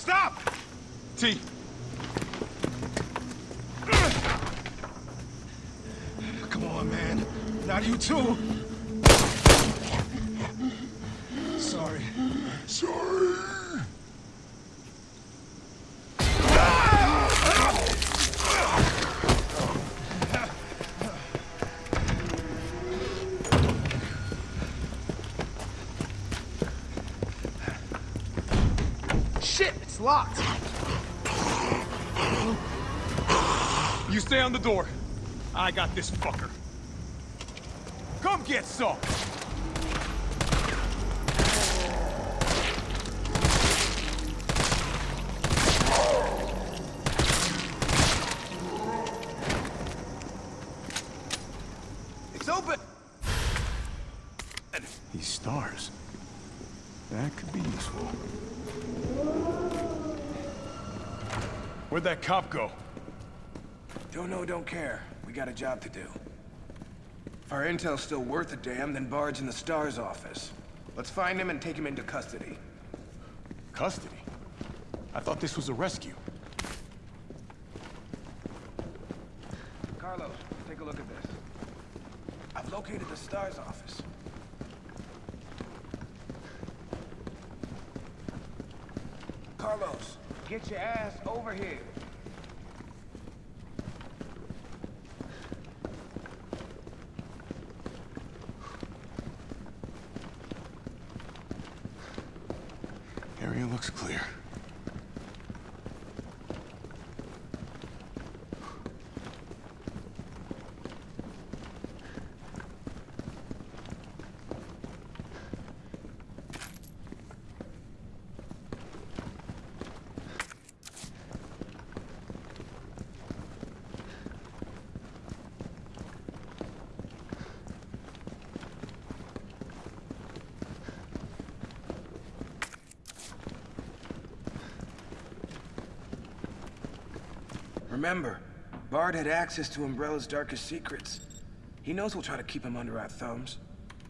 Stop! T. Come on, man. Not you too. Shit, it's locked. You stay on the door. I got this fucker. Come get some! It's open. These stars. That could be useful. Where'd that cop go? Don't know, don't care. We got a job to do. If our intel's still worth a damn, then Bard's in the STARS office. Let's find him and take him into custody. Custody? I thought this was a rescue. Carlos, take a look at this. I've located the STARS office. Carlos, get your ass over here. Remember, Bard had access to Umbrella's darkest secrets. He knows we'll try to keep him under our thumbs.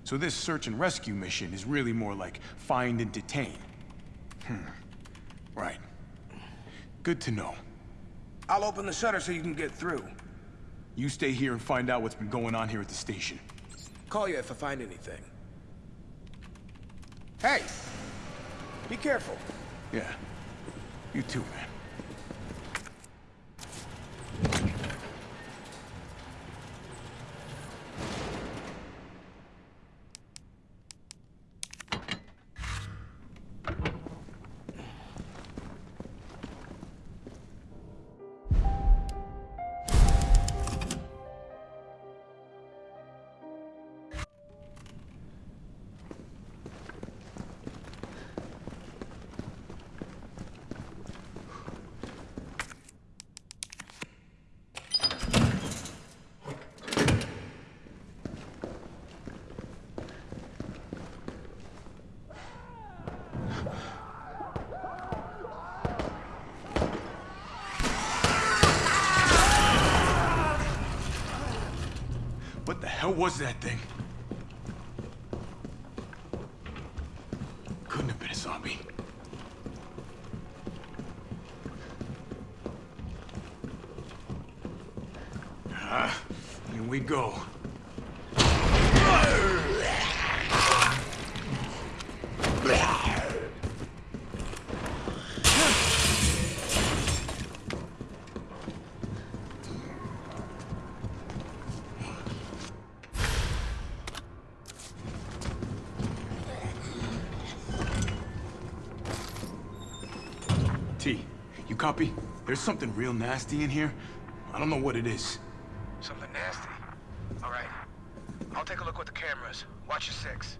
So this search and rescue mission is really more like find and detain. Hmm. Right. Good to know. I'll open the shutter so you can get through. You stay here and find out what's been going on here at the station. Call you if I find anything. Hey! Be careful. Yeah. You too, man. Hell was that thing? Couldn't have been a zombie. Ah, here we go. T, you copy? There's something real nasty in here. I don't know what it is. Something nasty. All right. I'll take a look with the cameras. Watch your six.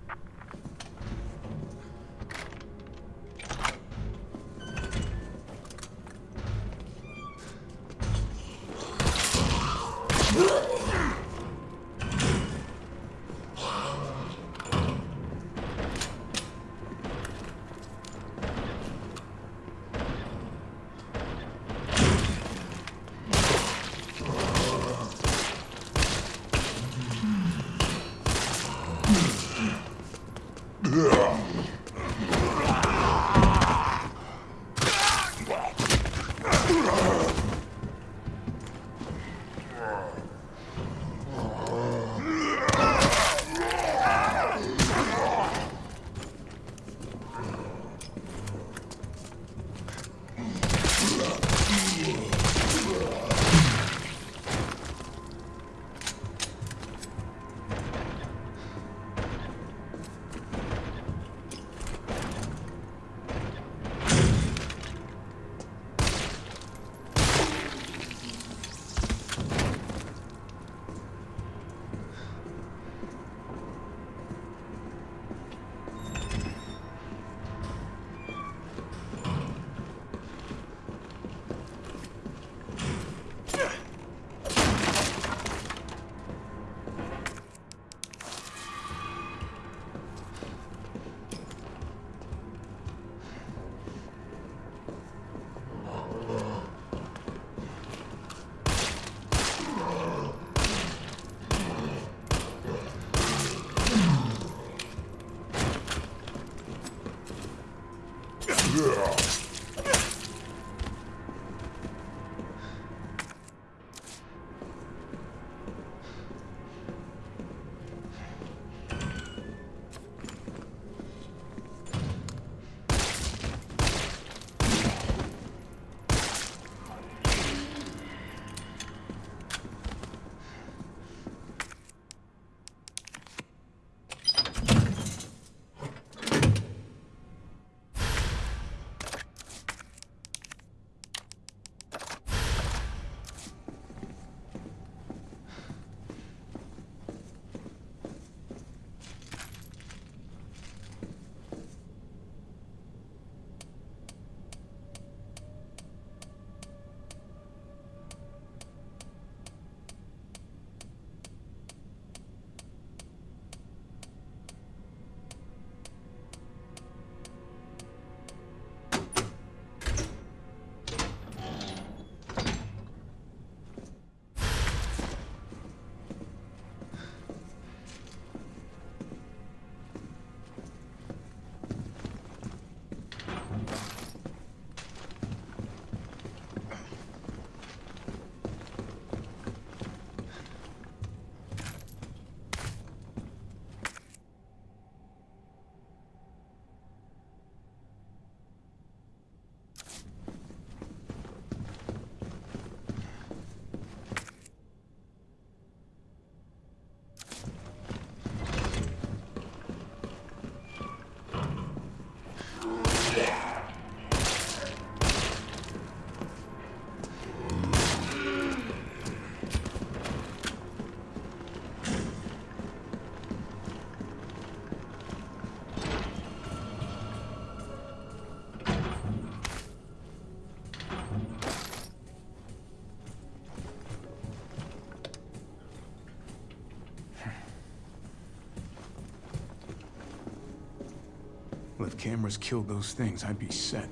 Cameras killed those things, I'd be set.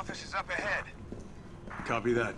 Office is up ahead. Copy that.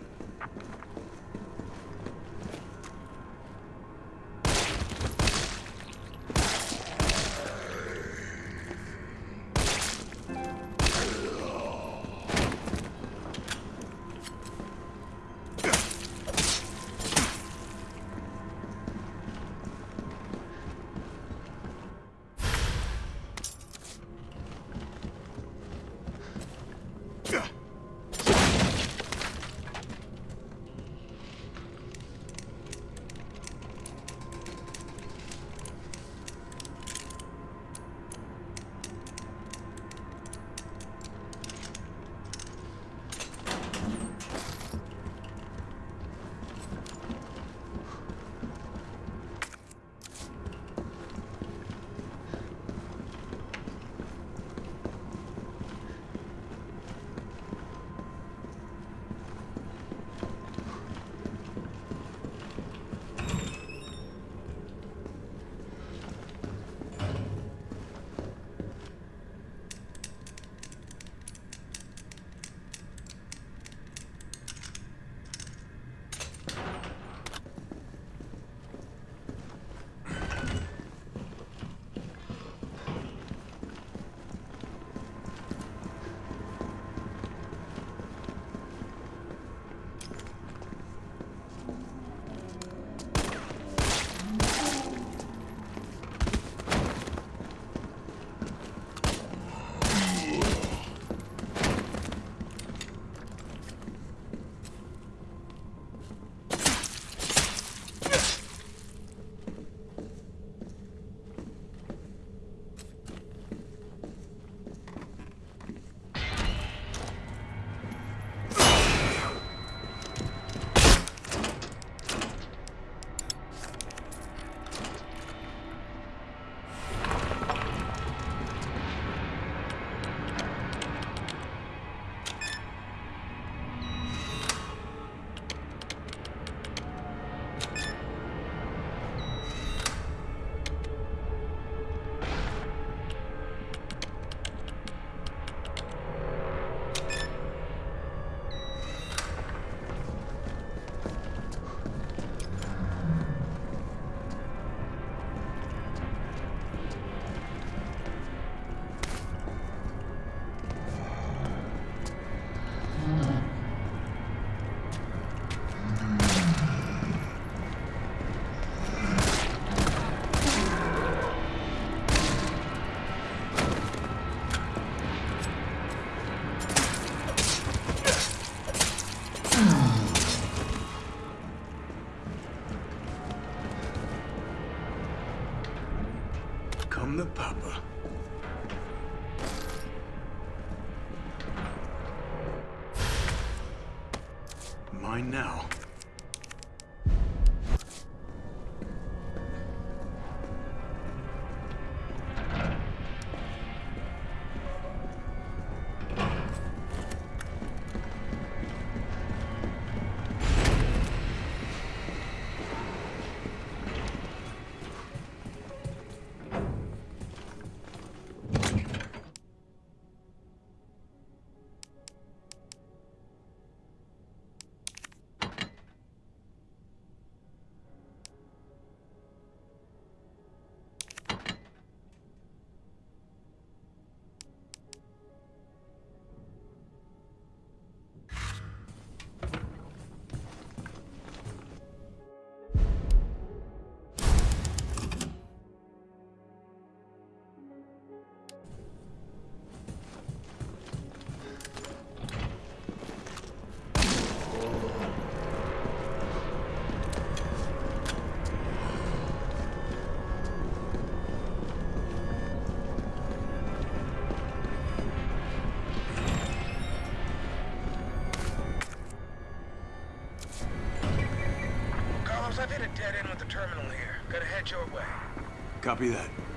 Copy that.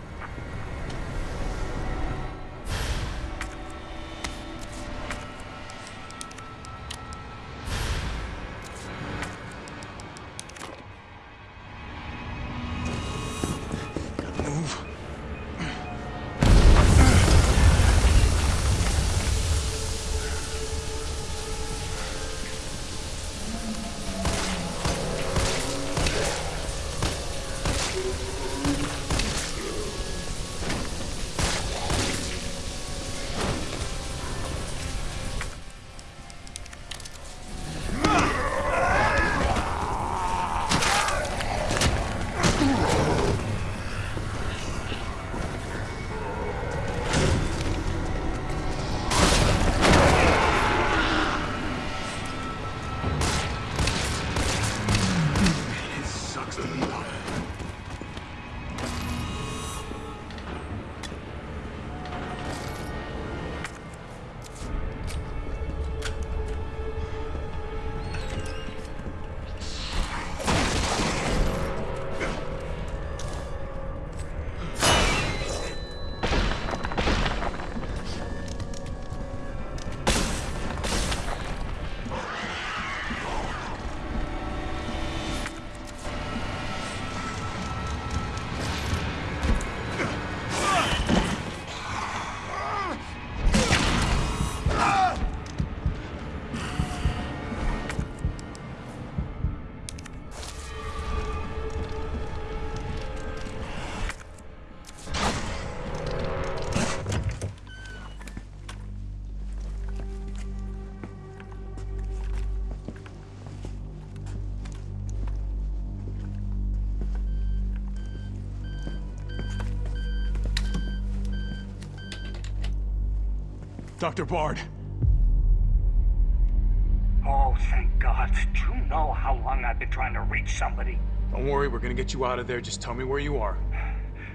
Dr. Bard. Oh, thank God. Do you know how long I've been trying to reach somebody? Don't worry, we're gonna get you out of there. Just tell me where you are.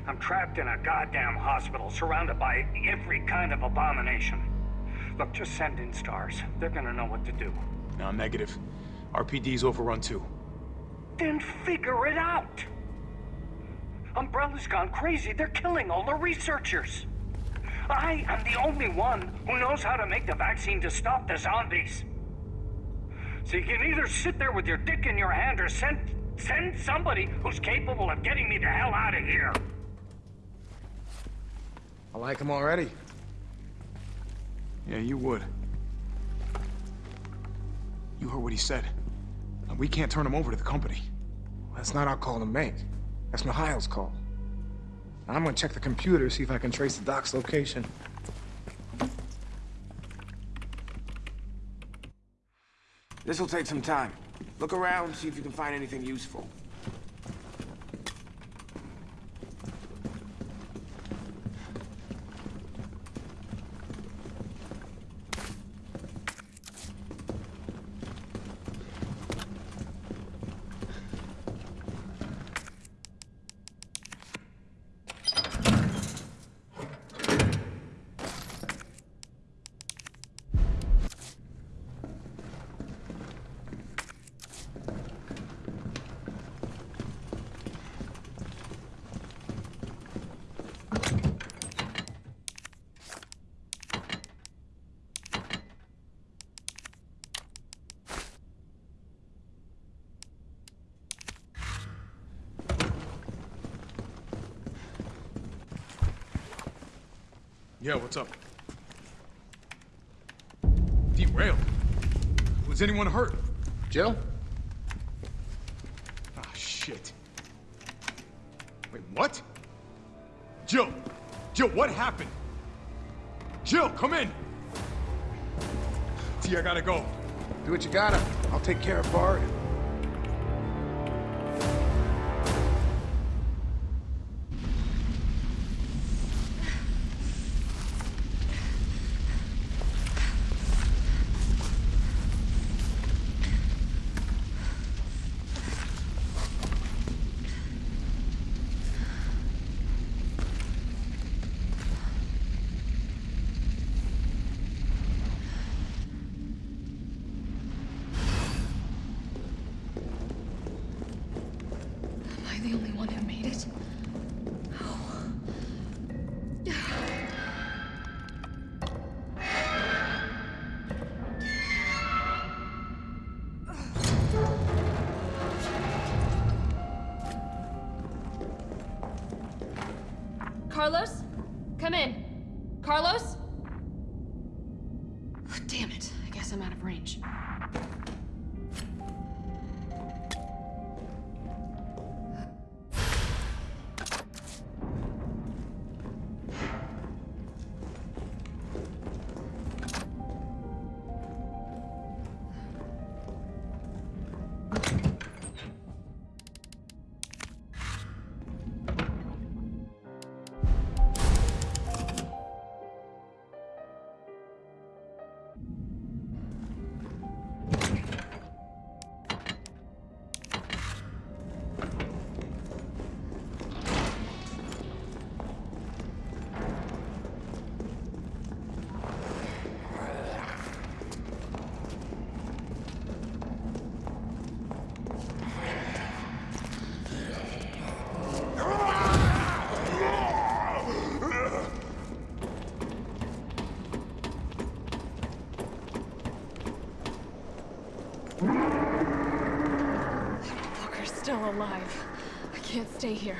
I'm trapped in a goddamn hospital, surrounded by every kind of abomination. Look, just send in stars. They're gonna know what to do. No, negative. RPD's overrun too. Then figure it out! Umbrella's gone crazy. They're killing all the researchers. I am the only one who knows how to make the vaccine to stop the zombies. So you can either sit there with your dick in your hand or send send somebody who's capable of getting me the hell out of here. I like him already. Yeah, you would. You heard what he said. And we can't turn him over to the company. That's not our call to make. That's Mikhail's call. I'm gonna check the computer, see if I can trace the doc's location. This'll take some time. Look around, see if you can find anything useful. Yeah, what's up? Derailed. Was anyone hurt? Jill? Ah, shit. Wait, what? Jill! Jill, what happened? Jill, come in! T, I gotta go. Do what you gotta. I'll take care of Bard. Damn it. I guess I'm out of range. Alive. I can't stay here.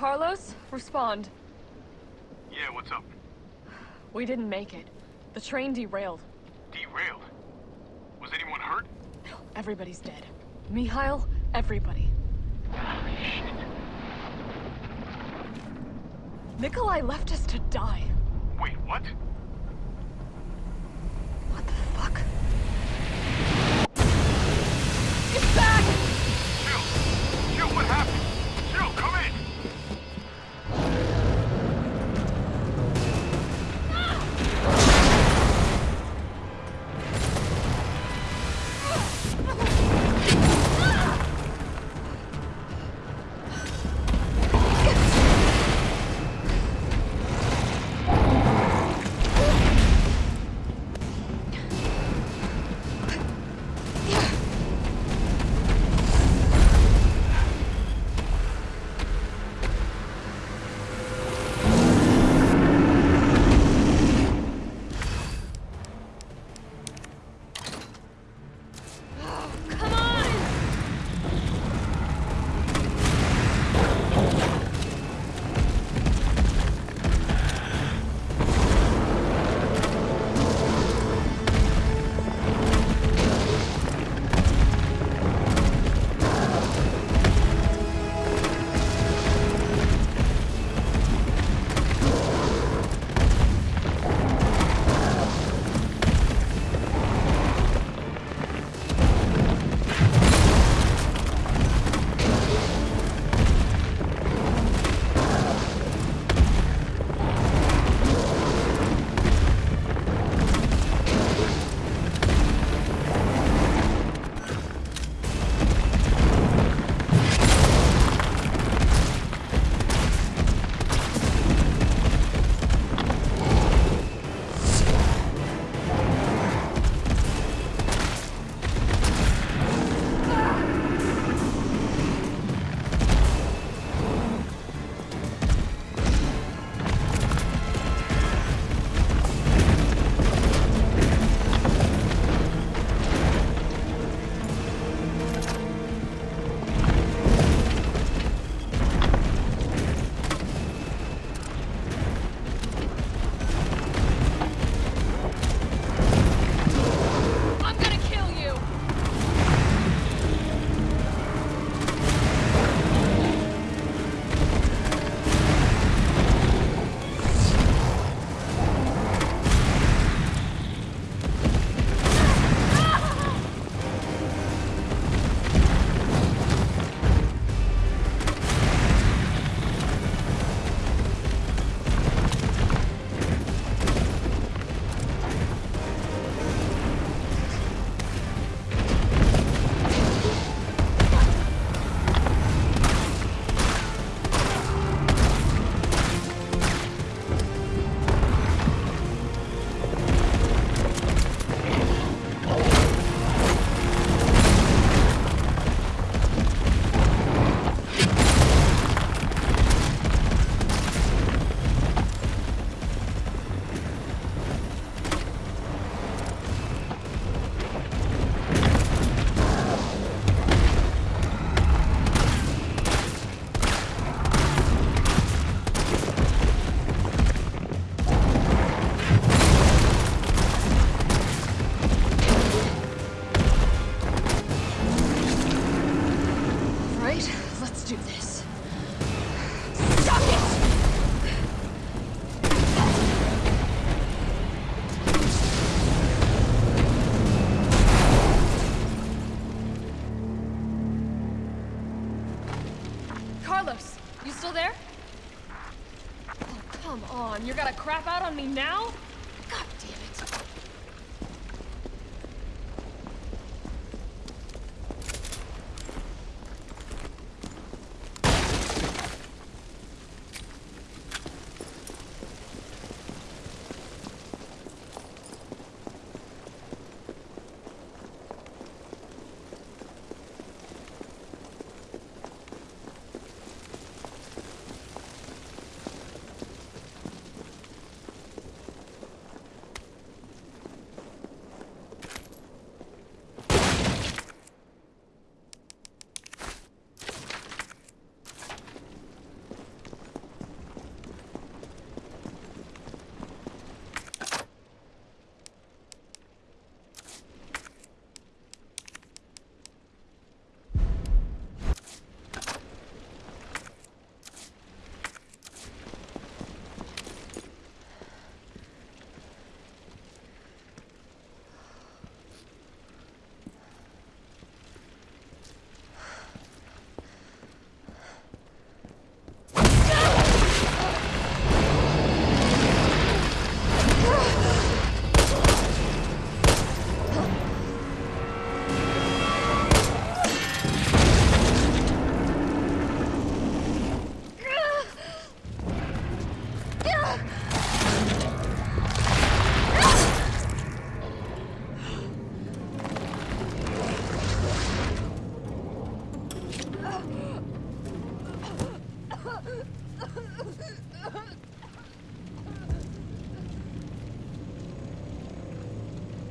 Carlos, respond. Yeah, what's up? We didn't make it. The train derailed. Derailed. Was anyone hurt? Everybody's dead. Mikhail, everybody. Shit. Nikolai left us to die. Wait? What on me now? God damn it.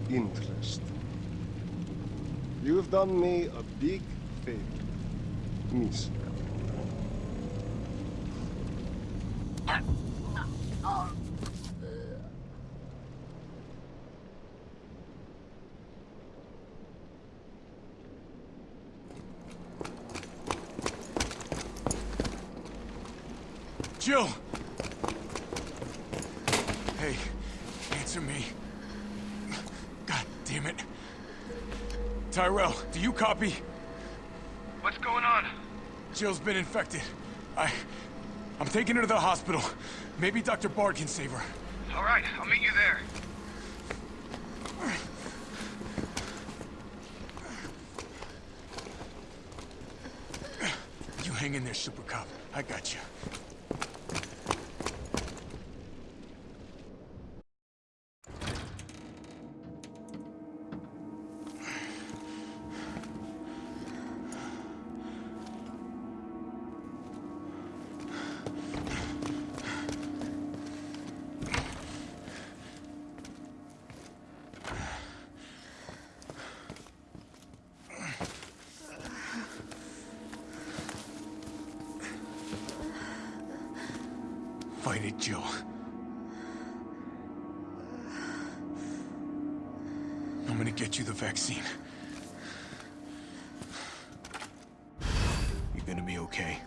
interest. You've done me a big favor, miss. Jill! Hey, answer me. God damn it. Tyrell, do you copy? What's going on? Jill's been infected. I... I'm taking her to the hospital. Maybe Dr. Bard can save her. All right, I'll meet you there. You hang in there, Super Cop. I got you. Fight it, Jill. I'm gonna get you the vaccine. You're gonna be okay.